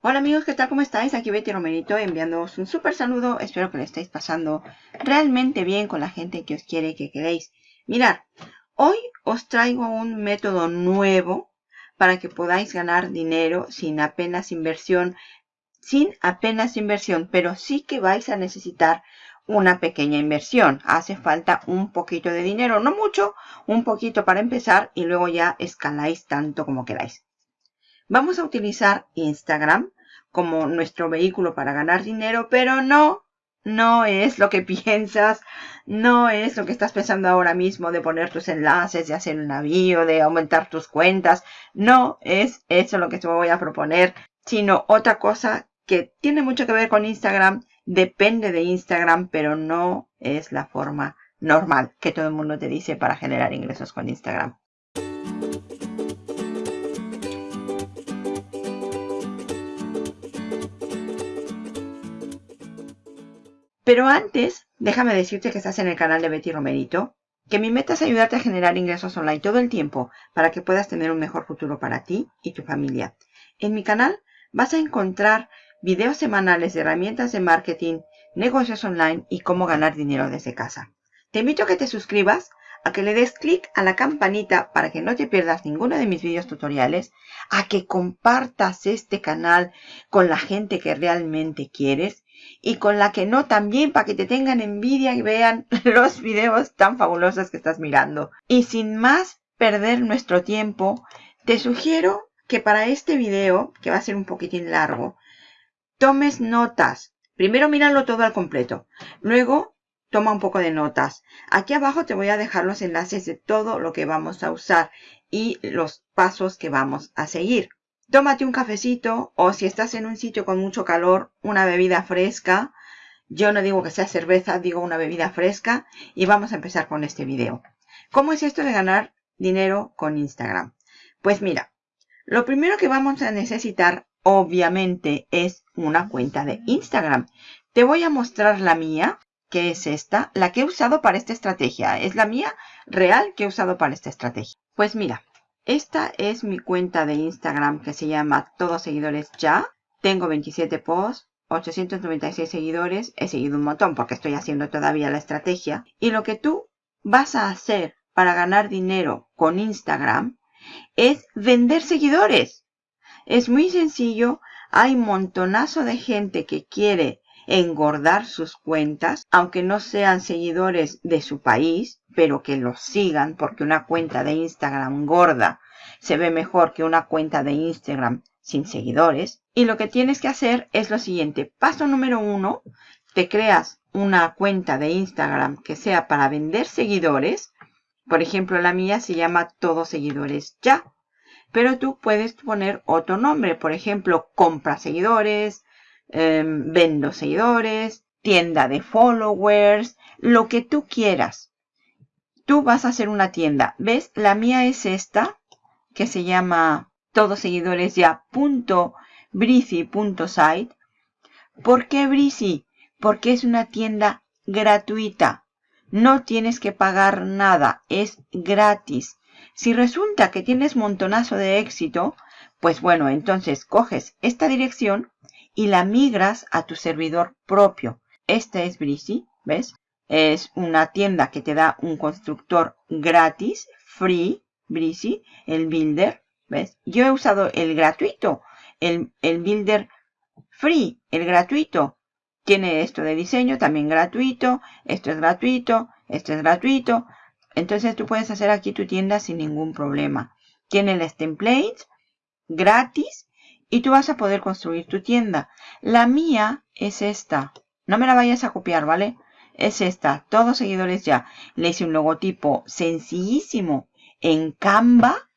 Hola amigos, ¿qué tal? ¿Cómo estáis? Aquí Betty Romerito enviándoos un súper saludo. Espero que lo estéis pasando realmente bien con la gente que os quiere y que queréis. Mirad, hoy os traigo un método nuevo para que podáis ganar dinero sin apenas inversión. Sin apenas inversión, pero sí que vais a necesitar una pequeña inversión. Hace falta un poquito de dinero, no mucho, un poquito para empezar y luego ya escaláis tanto como queráis. Vamos a utilizar Instagram como nuestro vehículo para ganar dinero, pero no, no es lo que piensas, no es lo que estás pensando ahora mismo de poner tus enlaces, de hacer un navío, de aumentar tus cuentas. No es eso lo que te voy a proponer, sino otra cosa que tiene mucho que ver con Instagram, depende de Instagram, pero no es la forma normal que todo el mundo te dice para generar ingresos con Instagram. Pero antes, déjame decirte que estás en el canal de Betty Romerito, que mi meta es ayudarte a generar ingresos online todo el tiempo para que puedas tener un mejor futuro para ti y tu familia. En mi canal vas a encontrar videos semanales de herramientas de marketing, negocios online y cómo ganar dinero desde casa. Te invito a que te suscribas, a que le des clic a la campanita para que no te pierdas ninguno de mis videos tutoriales, a que compartas este canal con la gente que realmente quieres y con la que no también para que te tengan envidia y vean los videos tan fabulosos que estás mirando. Y sin más perder nuestro tiempo, te sugiero que para este video, que va a ser un poquitín largo, tomes notas. Primero míralo todo al completo. Luego toma un poco de notas. Aquí abajo te voy a dejar los enlaces de todo lo que vamos a usar y los pasos que vamos a seguir. Tómate un cafecito o si estás en un sitio con mucho calor, una bebida fresca. Yo no digo que sea cerveza, digo una bebida fresca. Y vamos a empezar con este video. ¿Cómo es esto de ganar dinero con Instagram? Pues mira, lo primero que vamos a necesitar obviamente es una cuenta de Instagram. Te voy a mostrar la mía, que es esta, la que he usado para esta estrategia. Es la mía real que he usado para esta estrategia. Pues mira, esta es mi cuenta de Instagram que se llama Todos Seguidores Ya. Tengo 27 posts, 896 seguidores. He seguido un montón porque estoy haciendo todavía la estrategia. Y lo que tú vas a hacer para ganar dinero con Instagram es vender seguidores. Es muy sencillo. Hay montonazo de gente que quiere engordar sus cuentas, aunque no sean seguidores de su país, pero que los sigan porque una cuenta de Instagram gorda se ve mejor que una cuenta de Instagram sin seguidores. Y lo que tienes que hacer es lo siguiente. Paso número uno, te creas una cuenta de Instagram que sea para vender seguidores. Por ejemplo, la mía se llama Todos Seguidores Ya. Pero tú puedes poner otro nombre. Por ejemplo, compra seguidores, Em, vendo seguidores, tienda de followers, lo que tú quieras. Tú vas a hacer una tienda. ¿Ves? La mía es esta, que se llama todos seguidores ya. ¿Por qué Brizy? Porque es una tienda gratuita. No tienes que pagar nada, es gratis. Si resulta que tienes montonazo de éxito, pues bueno, entonces coges esta dirección y la migras a tu servidor propio. Este es Breezy, ¿ves? Es una tienda que te da un constructor gratis, free, Breezy, el builder, ¿ves? Yo he usado el gratuito, el, el builder free, el gratuito. Tiene esto de diseño también gratuito, esto es gratuito, esto es gratuito. Entonces tú puedes hacer aquí tu tienda sin ningún problema. Tiene las templates gratis y tú vas a poder construir tu tienda. La mía es esta. No me la vayas a copiar, ¿vale? Es esta. Todos seguidores ya. Le hice un logotipo sencillísimo en Canva.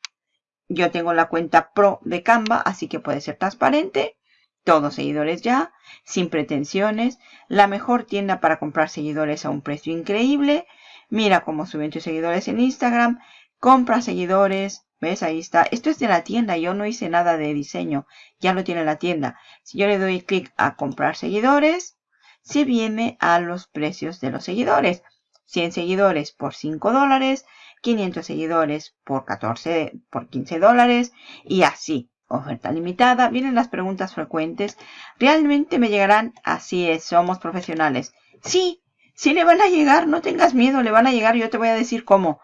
Yo tengo la cuenta Pro de Canva, así que puede ser transparente. Todos seguidores ya, sin pretensiones. La mejor tienda para comprar seguidores a un precio increíble. Mira cómo suben tus seguidores en Instagram. Compra seguidores, ¿Ves? Ahí está. Esto es de la tienda. Yo no hice nada de diseño. Ya lo tiene la tienda. Si yo le doy clic a comprar seguidores, se viene a los precios de los seguidores. 100 seguidores por 5 dólares, 500 seguidores por 14, por 15 dólares y así. oferta limitada, vienen las preguntas frecuentes. ¿Realmente me llegarán? Así es, somos profesionales. Sí, sí le van a llegar, no tengas miedo, le van a llegar, yo te voy a decir cómo.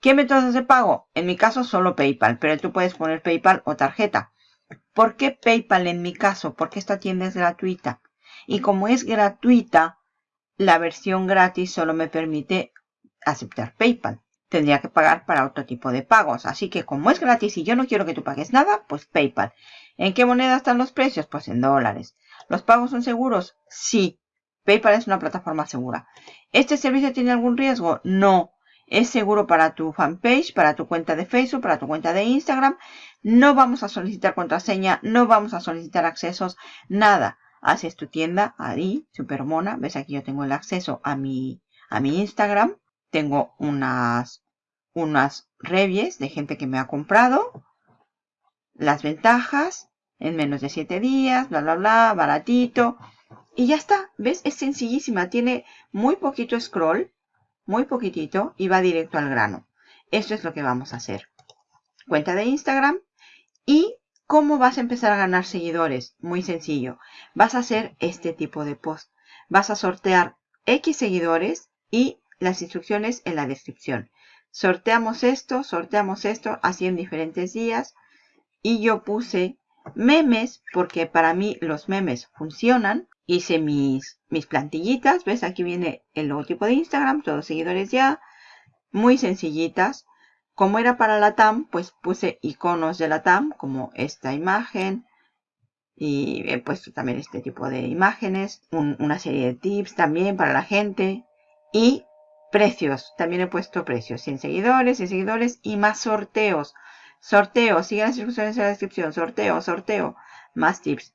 ¿Qué métodos de pago? En mi caso solo PayPal, pero tú puedes poner PayPal o tarjeta. ¿Por qué PayPal en mi caso? Porque esta tienda es gratuita. Y como es gratuita, la versión gratis solo me permite aceptar PayPal tendría que pagar para otro tipo de pagos. Así que como es gratis y yo no quiero que tú pagues nada, pues PayPal. ¿En qué moneda están los precios? Pues en dólares. ¿Los pagos son seguros? Sí. PayPal es una plataforma segura. ¿Este servicio tiene algún riesgo? No. Es seguro para tu fanpage, para tu cuenta de Facebook, para tu cuenta de Instagram. No vamos a solicitar contraseña, no vamos a solicitar accesos, nada. Haces tu tienda ahí, supermona. Ves aquí yo tengo el acceso a mi, a mi Instagram tengo unas, unas reviews de gente que me ha comprado. Las ventajas en menos de 7 días, bla, bla, bla, baratito. Y ya está, ¿ves? Es sencillísima. Tiene muy poquito scroll, muy poquitito y va directo al grano. Esto es lo que vamos a hacer. Cuenta de Instagram y ¿Cómo vas a empezar a ganar seguidores? Muy sencillo. Vas a hacer este tipo de post. Vas a sortear X seguidores y las instrucciones en la descripción. Sorteamos esto, sorteamos esto, así en diferentes días. Y yo puse memes, porque para mí los memes funcionan. Hice mis, mis plantillitas, ¿ves? Aquí viene el logotipo de Instagram, todos seguidores ya. Muy sencillitas. Como era para la TAM, pues puse iconos de la TAM, como esta imagen. Y he puesto también este tipo de imágenes. una serie de tips también para la gente. Y Precios. También he puesto precios. 100 seguidores, 100 seguidores y más sorteos. Sorteo. Sigue las instrucciones en la descripción. Sorteo, sorteo. Más tips.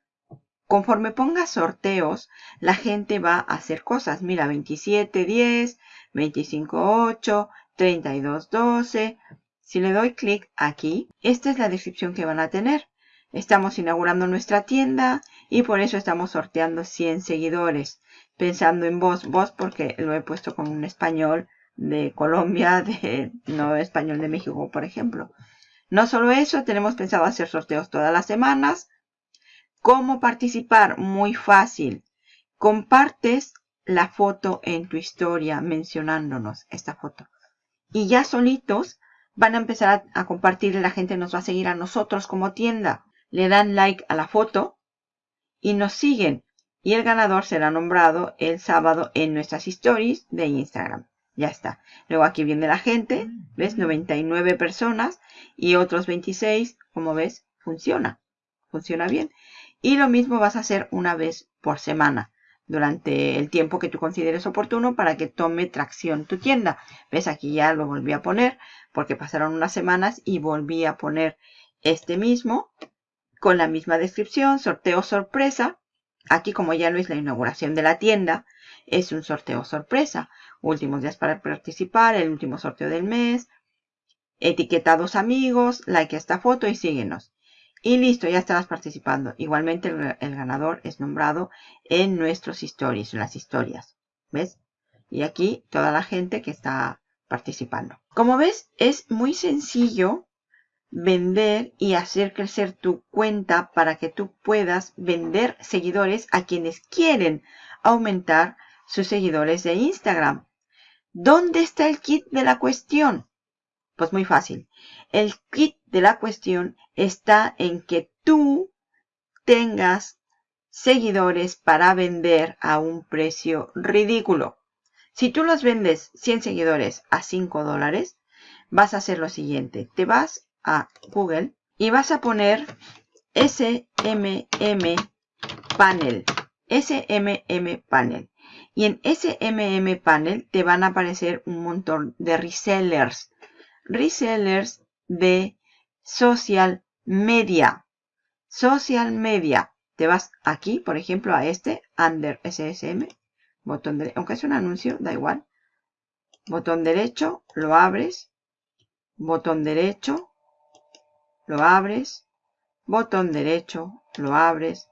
Conforme ponga sorteos, la gente va a hacer cosas. Mira, 27, 10, 25, 8, 32, 12. Si le doy clic aquí, esta es la descripción que van a tener. Estamos inaugurando nuestra tienda y por eso estamos sorteando 100 seguidores pensando en vos, vos porque lo he puesto con un español de Colombia, de, no español de México, por ejemplo. No solo eso, tenemos pensado hacer sorteos todas las semanas. ¿Cómo participar? Muy fácil. Compartes la foto en tu historia mencionándonos esta foto. Y ya solitos van a empezar a, a compartir, la gente nos va a seguir a nosotros como tienda. Le dan like a la foto y nos siguen y el ganador será nombrado el sábado en nuestras stories de Instagram. Ya está. Luego aquí viene la gente, ¿ves? 99 personas y otros 26, como ves, funciona. Funciona bien. Y lo mismo vas a hacer una vez por semana durante el tiempo que tú consideres oportuno para que tome tracción tu tienda. ¿Ves? Aquí ya lo volví a poner porque pasaron unas semanas y volví a poner este mismo con la misma descripción, sorteo sorpresa Aquí, como ya no es la inauguración de la tienda, es un sorteo sorpresa. Últimos días para participar, el último sorteo del mes. Etiqueta a dos amigos, like a esta foto y síguenos. Y listo, ya estarás participando. Igualmente el, ganador es nombrado en nuestros stories, en las historias. ¿Ves? Y aquí toda la gente que está participando. Como ves, es muy sencillo vender y hacer crecer tu cuenta para que tú puedas vender seguidores a quienes quieren aumentar sus seguidores de Instagram. ¿Dónde está el kit de la cuestión? Pues muy fácil. El kit de la cuestión está en que tú tengas seguidores para vender a un precio ridículo. Si tú los vendes 100 seguidores a 5 dólares, vas a hacer lo siguiente. Te vas a Google y vas a poner SMM Panel. SMM Panel. Y en SMM Panel te van a aparecer un montón de resellers. Resellers de social media. Social media. Te vas aquí, por ejemplo, a este, Under SSM. Botón de, aunque es un anuncio, da igual. Botón derecho, lo abres. Botón derecho, lo abres, botón derecho, lo abres,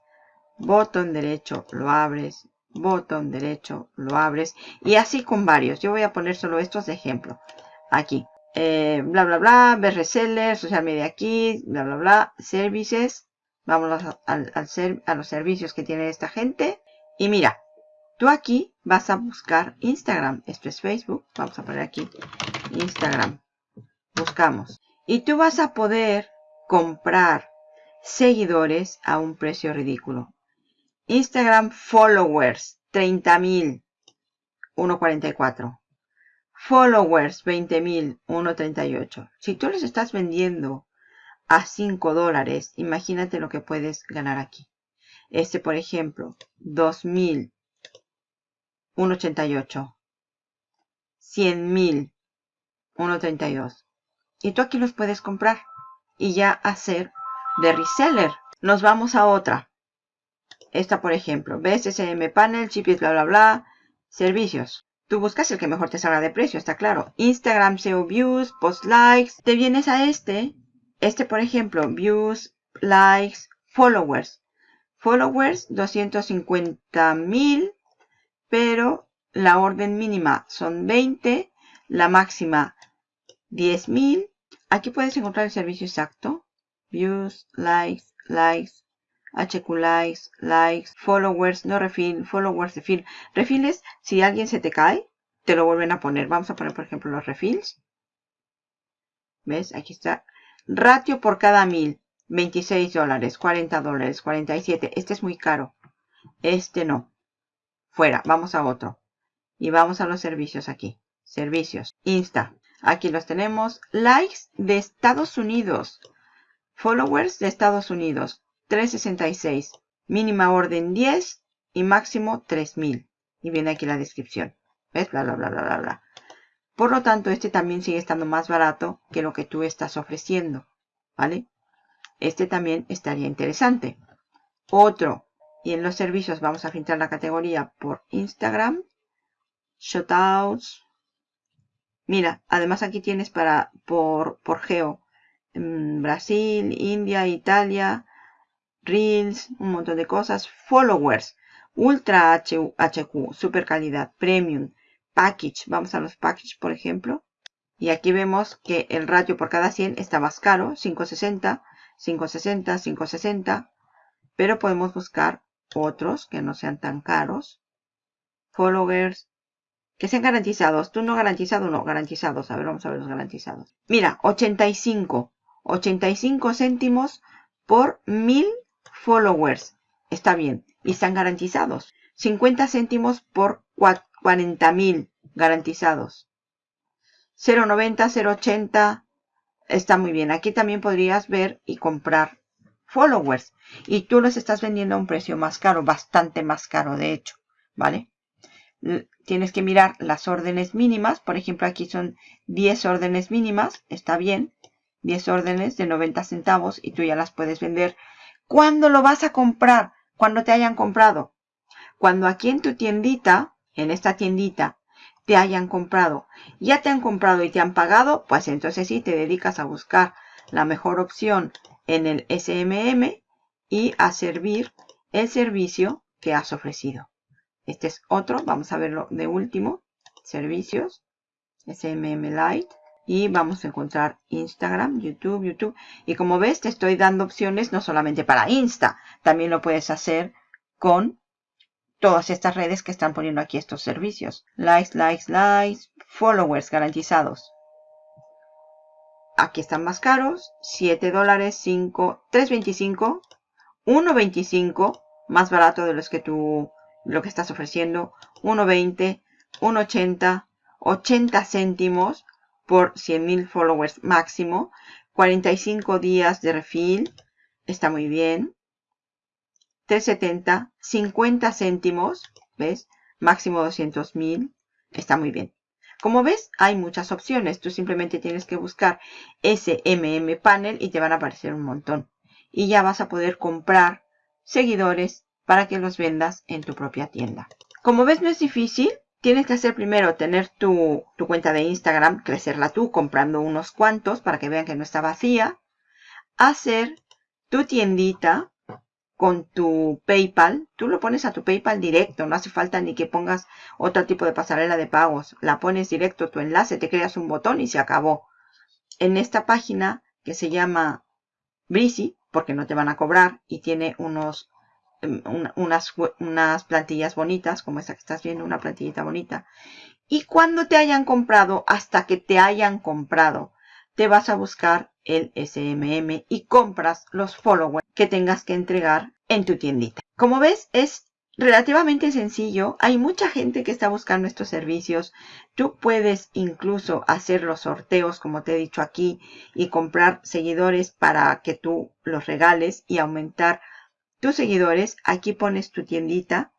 botón derecho, lo abres, botón derecho, lo abres y así con varios. Yo voy a poner solo estos de ejemplo. Aquí, eh, bla, bla, bla, ver reseller, social media aquí, bla, bla, bla, services. Vámonos al, a los servicios que tiene esta gente. Y mira, tú aquí vas a buscar Instagram. Esto es Facebook. Vamos a poner aquí Instagram. Buscamos. Y tú vas a poder comprar seguidores a un precio ridículo. Instagram followers, 30.000, 1.44. Followers, 20.000, 1.38. Si tú les estás vendiendo a 5 dólares, imagínate lo que puedes ganar aquí. Este, por ejemplo, 2.000, 1.88. 100.000, 1.32. Y tú aquí los puedes comprar y ya hacer de reseller. Nos vamos a otra. Esta, por ejemplo, ves SM Panel, chipis, bla, bla, bla, servicios. Tú buscas el que mejor te salga de precio, está claro. Instagram SEO Views, Post Likes. Te vienes a este. Este, por ejemplo, Views, Likes, Followers. Followers, 250 mil. Pero la orden mínima son 20. La máxima, 10 mil. Aquí puedes encontrar el servicio exacto. Views, Likes, Likes, HQ likes, likes, followers, no refill, followers, refill. Refiles, si alguien se te cae, te lo vuelven a poner. Vamos a poner, por ejemplo, los refills. ¿Ves? Aquí está. Ratio por cada mil. 26 dólares, 40 dólares, 47. Este es muy caro. Este no. Fuera. Vamos a otro. Y vamos a los servicios aquí. Servicios. Insta. Aquí los tenemos. Likes de Estados Unidos. Followers de Estados Unidos. 366. Mínima orden 10 y máximo 3000. Y viene aquí la descripción. ¿Ves? Bla, bla, bla, bla, bla, bla. Por lo tanto, este también sigue estando más barato que lo que tú estás ofreciendo. ¿Vale? Este también estaría interesante. Otro. Y en los servicios vamos a filtrar la categoría por Instagram. Shoutouts. Mira, además aquí tienes para por, por geo. Mm, Brasil, India, Italia, Reels, un montón de cosas. Followers, Ultra HQ, super calidad, Premium, Package. Vamos a los Package, por ejemplo. Y aquí vemos que el ratio por cada 100 está más caro, 560, 560, 560. Pero podemos buscar otros que no sean tan caros. Followers, que sean garantizados. Tú no garantizado, no, garantizados. A ver, vamos a ver los garantizados. Mira, 85. 85 céntimos por 1000 followers. Está bien. Y están garantizados. 50 céntimos por 40.000 garantizados. 0.90, 0.80 está muy bien. Aquí también podrías ver y comprar followers. Y tú los estás vendiendo a un precio más caro, bastante más caro de hecho. ¿Vale? Tienes que mirar las órdenes mínimas. Por ejemplo, aquí son 10 órdenes mínimas. Está bien. 10 órdenes de 90 centavos y tú ya las puedes vender ¿Cuándo lo vas a comprar? Cuando te hayan comprado. Cuando aquí en tu tiendita, en esta tiendita, te hayan comprado. Ya te han comprado y te han pagado, pues entonces sí te dedicas a buscar la mejor opción en el SMM y a servir el servicio que has ofrecido. Este es otro, vamos a verlo de último. Servicios, SMM Lite y vamos a encontrar Instagram, YouTube, YouTube. Y como ves, te estoy dando opciones no solamente para Insta, también lo puedes hacer con todas estas redes que están poniendo aquí estos servicios. Likes, likes, likes, followers garantizados. Aquí están más caros, 7 dólares, 5, 3.25, 1.25, más barato de los que tú, lo que estás ofreciendo, 1.20, 1.80, 80 céntimos, por 100.000 followers máximo. 45 días de refill. Está muy bien. 370. 50 céntimos. ¿Ves? Máximo 200.000. Está muy bien. Como ves, hay muchas opciones. Tú simplemente tienes que buscar SMM Panel y te van a aparecer un montón. Y ya vas a poder comprar seguidores para que los vendas en tu propia tienda. Como ves, no es difícil tienes que hacer primero tener tu, cuenta de Instagram, crecerla tú comprando unos cuantos para que vean que no está vacía. Hacer tu tiendita con tu PayPal. Tú lo pones a tu PayPal directo. No hace falta ni que pongas otro tipo de pasarela de pagos. La pones directo tu enlace, te creas un botón y se acabó. en esta página que se llama Breezy, porque no te van a cobrar y tiene unos unas, unas plantillas bonitas, como esta que estás viendo, una plantillita bonita. Y cuando te hayan comprado, hasta que te hayan comprado, te vas a buscar el SMM y compras los followers que tengas que entregar en tu tiendita. Como ves, es relativamente sencillo. Hay mucha gente que está buscando estos servicios. Tú puedes incluso hacer los sorteos, como te he dicho aquí, y comprar seguidores para que tú los regales y aumentar tus seguidores. Aquí pones tu tiendita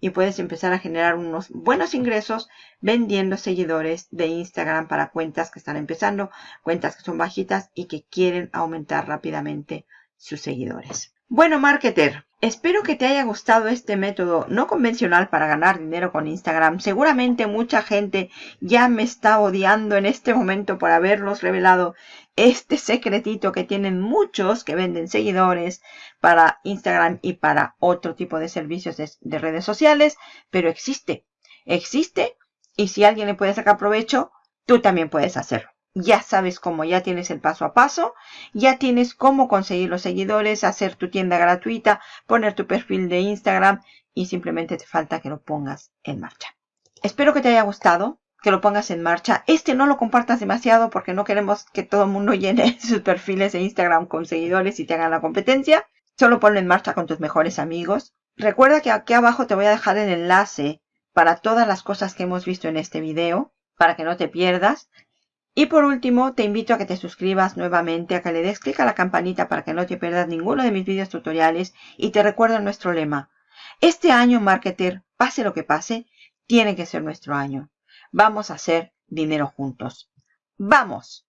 y puedes empezar a generar unos buenos ingresos vendiendo seguidores de Instagram para cuentas que están empezando, cuentas que son bajitas y que quieren aumentar rápidamente sus seguidores. Bueno, marketer, espero que te haya gustado este método no convencional para ganar dinero con Instagram. Seguramente mucha gente ya me está odiando en este momento por haberlos revelado este secretito que tienen muchos que venden seguidores para Instagram y para otro tipo de servicios de, de redes sociales, pero existe, existe y si alguien le puede sacar provecho, tú también puedes hacerlo ya sabes cómo, ya tienes el paso a paso, ya tienes cómo conseguir los seguidores, hacer tu tienda gratuita, poner tu perfil de Instagram y simplemente te falta que lo pongas en marcha. Espero que te haya gustado, que lo pongas en marcha. Este no lo compartas demasiado porque no queremos que todo el mundo llene sus perfiles de Instagram con seguidores y te hagan la competencia. Solo ponlo en marcha con tus mejores amigos. Recuerda que aquí abajo te voy a dejar el enlace para todas las cosas que hemos visto en este video, para que no te pierdas. Y por último, te invito a que te suscribas nuevamente, a que le des clic a la campanita para que no te pierdas ninguno de mis videos tutoriales y te recuerdo nuestro lema. Este año, marketer, pase lo que pase, tiene que ser nuestro año. Vamos a hacer dinero juntos. ¡Vamos!